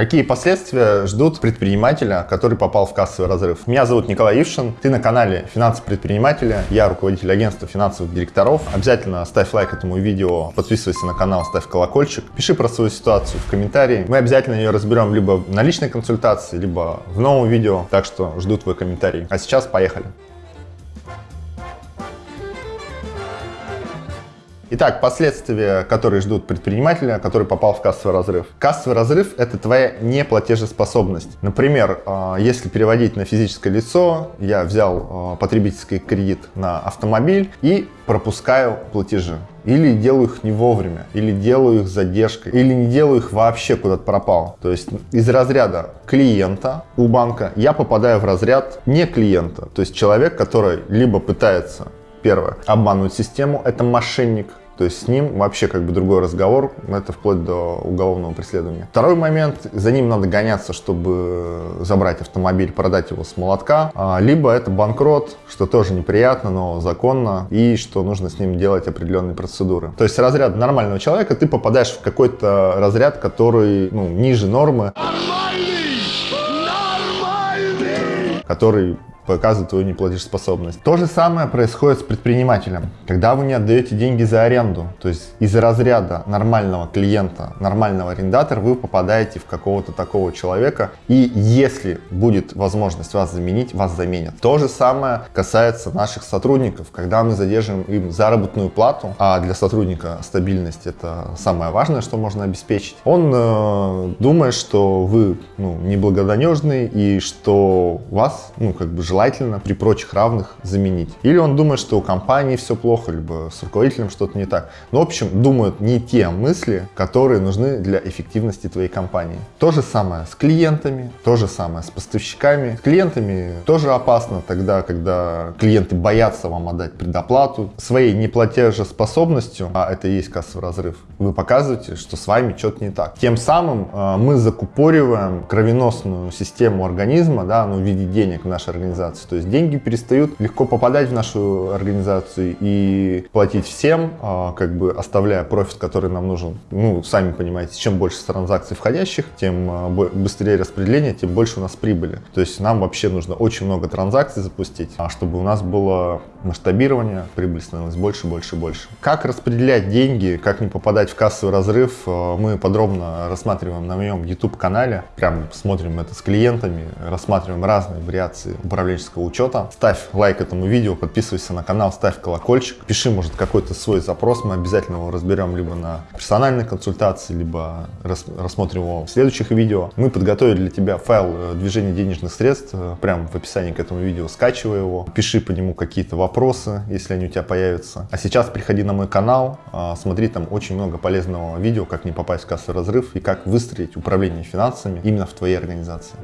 Какие последствия ждут предпринимателя, который попал в кассовый разрыв? Меня зовут Николай Ившин, ты на канале Финансы предпринимателя, я руководитель агентства финансовых директоров. Обязательно ставь лайк этому видео, подписывайся на канал, ставь колокольчик, пиши про свою ситуацию в комментарии. Мы обязательно ее разберем либо на личной консультации, либо в новом видео, так что жду твой комментарий. А сейчас поехали. Итак, последствия, которые ждут предпринимателя, который попал в кассовый разрыв. Кассовый разрыв – это твоя неплатежеспособность. Например, а, если переводить на физическое лицо, я взял а, потребительский кредит на автомобиль и пропускаю платежи. Или делаю их не вовремя, или делаю их задержкой, или не делаю их вообще куда-то пропал. То есть из разряда клиента у банка я попадаю в разряд не клиента. То есть человек, который либо пытается Первое. Обманывать систему – это мошенник. То есть с ним вообще как бы другой разговор, это вплоть до уголовного преследования. Второй момент, за ним надо гоняться, чтобы забрать автомобиль, продать его с молотка. А, либо это банкрот, что тоже неприятно, но законно, и что нужно с ним делать определенные процедуры. То есть разряд нормального человека, ты попадаешь в какой-то разряд, который ну, ниже нормы. Нормальный! Нормальный! Который показывает твою неплатежеспособность. То же самое происходит с предпринимателем. Когда вы не отдаете деньги за аренду, то есть из разряда нормального клиента, нормального арендатора, вы попадаете в какого-то такого человека, и если будет возможность вас заменить, вас заменят. То же самое касается наших сотрудников. Когда мы задерживаем им заработную плату, а для сотрудника стабильность это самое важное, что можно обеспечить, он э, думает, что вы ну, неблагонадежный и что вас, ну, как бы желательно при прочих равных заменить. Или он думает, что у компании все плохо, либо с руководителем что-то не так. Но, в общем, думают не те мысли, которые нужны для эффективности твоей компании. То же самое с клиентами, то же самое с поставщиками. С клиентами тоже опасно тогда, когда клиенты боятся вам отдать предоплату. Своей неплатежеспособностью, а это и есть кассовый разрыв, вы показываете, что с вами что-то не так. Тем самым э, мы закупориваем кровеносную систему организма да, ну, в виде денег в нашей организации организации. То есть деньги перестают легко попадать в нашу организацию и платить всем, а, как бы оставляя профит, который нам нужен. Ну, сами понимаете, чем больше транзакций входящих, тем а, быстрее распределение, тем больше у нас прибыли. То есть нам вообще нужно очень много транзакций запустить, а чтобы у нас было масштабирование, прибыль становилась больше, больше, больше. Как распределять деньги, как не попадать в кассовый разрыв, мы подробно рассматриваем на моем YouTube-канале. Прям смотрим это с клиентами, рассматриваем разные вариации управления управленческого учета. Ставь лайк этому видео, подписывайся на канал, ставь колокольчик. Пиши, может, какой-то свой запрос, мы обязательно его разберем либо на персональной консультации, либо рас рассмотрим его в следующих видео. Мы подготовили для тебя файл э, движения денежных средств, э, прямо в описании к этому видео скачивай его, пиши по нему какие-то вопросы, если они у тебя появятся. А сейчас приходи на мой канал, э, смотри, там очень много полезного видео, как не попасть в кассовый разрыв и как выстроить управление финансами именно в твоей организации.